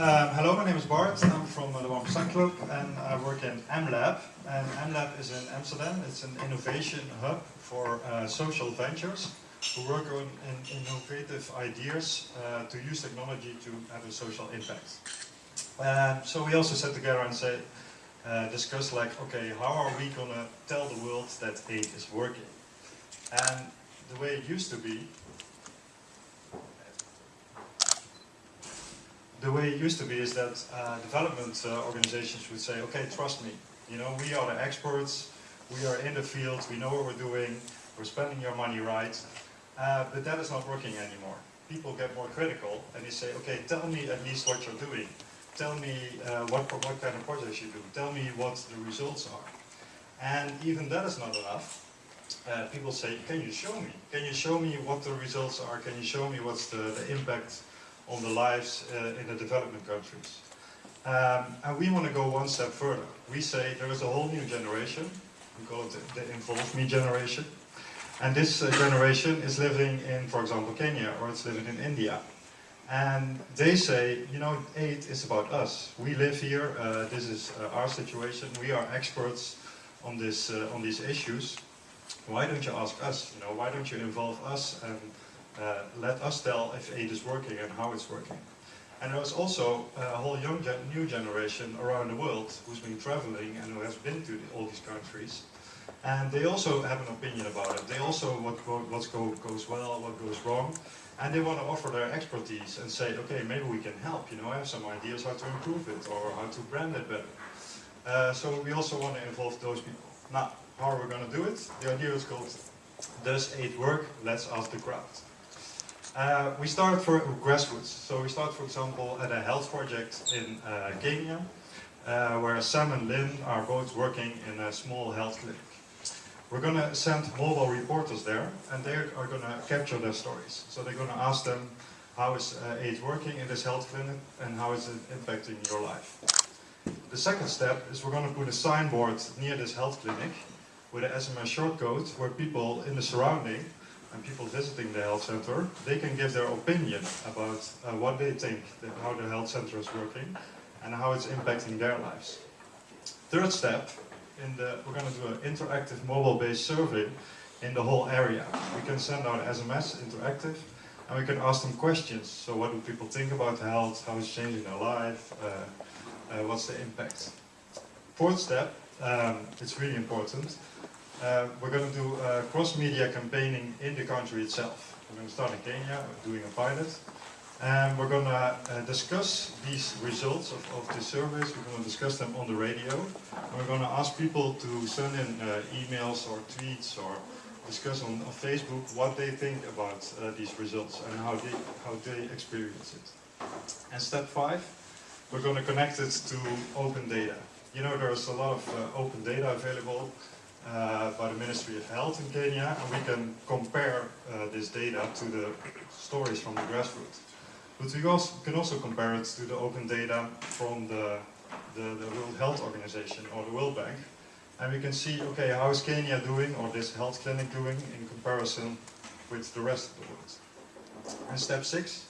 Um, hello, my name is Bart. I'm from uh, the 1% Club and I work in MLab. And MLab is in Amsterdam. It's an innovation hub for uh, social ventures who work on in innovative ideas uh, to use technology to have a social impact. Um, so we also sat together and say, uh, discuss like, okay, how are we gonna tell the world that aid is working? And the way it used to be, the way it used to be is that uh, development uh, organizations would say, okay, trust me, you know, we are the experts, we are in the field, we know what we're doing, we're spending your money right, uh, but that is not working anymore. People get more critical and they say, okay, tell me at least what you're doing. Tell me uh, what, what kind of projects you do. Tell me what the results are. And even that is not enough. Uh, people say, can you show me? Can you show me what the results are? Can you show me what's the, the impact on the lives uh, in the development countries. Um, and we want to go one step further. We say there is a whole new generation, we call it the, the Involve Me generation, and this uh, generation is living in, for example, Kenya, or it's living in India. And they say, you know, aid is about us. We live here, uh, this is uh, our situation, we are experts on, this, uh, on these issues. Why don't you ask us, you know, why don't you involve us and uh, let us tell if aid is working and how it's working. And there's also a whole young gen new generation around the world who's been traveling and who has been to all these countries. And they also have an opinion about it. They also what what go, goes well, what goes wrong. And they want to offer their expertise and say, okay, maybe we can help. You know, I have some ideas how to improve it or how to brand it better. Uh, so we also want to involve those people. Now, how are we going to do it? The idea is called Does Aid Work? Let's ask the crowd. Uh, we start for grassroots. So we start, for example, at a health project in uh, Kenya, uh, where Sam and Lynn are both working in a small health clinic. We're going to send mobile reporters there, and they are going to capture their stories. So they're going to ask them, how is uh, aid working in this health clinic, and how is it impacting your life? The second step is we're going to put a signboard near this health clinic with an SMS shortcode where people in the surrounding and people visiting the health center, they can give their opinion about uh, what they think, that how the health center is working and how it's impacting their lives. Third step, in the, we're going to do an interactive mobile-based survey in the whole area. We can send out SMS, interactive, and we can ask them questions. So what do people think about health, how it's changing their life, uh, uh, what's the impact. Fourth step, um, it's really important, uh, we're going to do uh, cross-media campaigning in the country itself. We're going to start in Kenya, doing a pilot. And we're going to uh, discuss these results of, of the surveys. We're going to discuss them on the radio. We're going to ask people to send in uh, emails or tweets or discuss on, on Facebook what they think about uh, these results and how they, how they experience it. And step five, we're going to connect it to open data. You know, there's a lot of uh, open data available uh, by the Ministry of Health in Kenya, and we can compare uh, this data to the stories from the grassroots. But we also, can also compare it to the open data from the, the, the World Health Organization or the World Bank, and we can see, okay, how is Kenya doing, or this health clinic doing, in comparison with the rest of the world. And step six,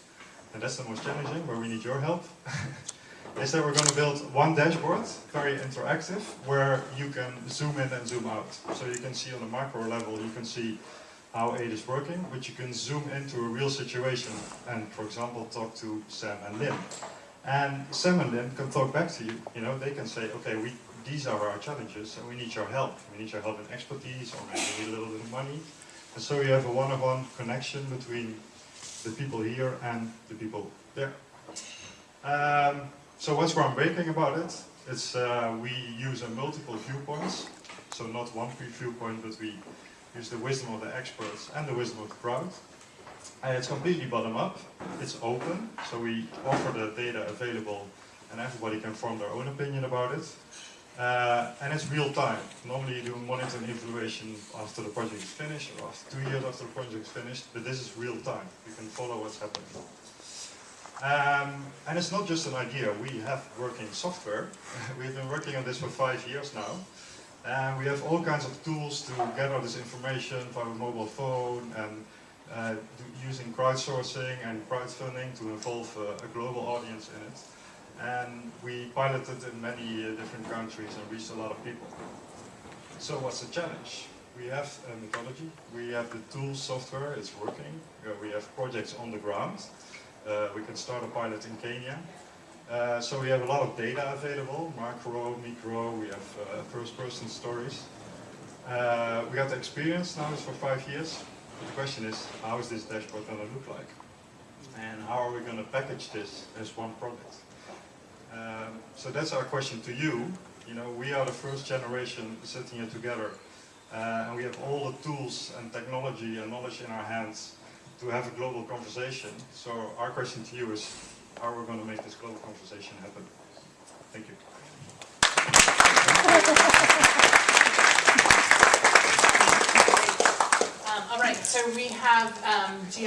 and that's the most challenging, where we need your help. is that we're going to build one dashboard, very interactive, where you can zoom in and zoom out. So you can see on a macro level, you can see how aid is working, but you can zoom into a real situation and, for example, talk to Sam and Lynn. And Sam and Lynn can talk back to you. You know, they can say, okay, we, these are our challenges and we need your help. We need your help in expertise or maybe a little bit of money. And so you have a one-on-one -on -one connection between the people here and the people there. Um, so what's groundbreaking about it? It's uh, we use a multiple viewpoints, so not one viewpoint, but we use the wisdom of the experts and the wisdom of the crowd. And it's completely bottom up. It's open, so we offer the data available, and everybody can form their own opinion about it. Uh, and it's real time. Normally you do monitoring evaluation after the project is finished, or after two years after the project is finished, but this is real time. You can follow what's happening. Um, and it's not just an idea, we have working software. We've been working on this for five years now. And we have all kinds of tools to gather this information via mobile phone and uh, using crowdsourcing and crowdfunding to involve uh, a global audience in it. and we piloted in many uh, different countries and reached a lot of people. So what's the challenge? We have a methodology, we have the tools, software, it's working, Uh, we have projects on the ground, we can start a pilot in Kenya. Uh, so we have a lot of data available, macro, micro, we have uh, first-person stories. Uh, we got the experience now it's for five years. But the question is, how is this dashboard going to look like? And how are we going to package this as one product? Um, so that's our question to you. You know, we are the first generation sitting here together, uh, and we have all the tools and technology and knowledge in our hands to have a global conversation. So our question to you is, how are we going to make this global conversation happen? Thank you. Um, all right, so we have, um, GI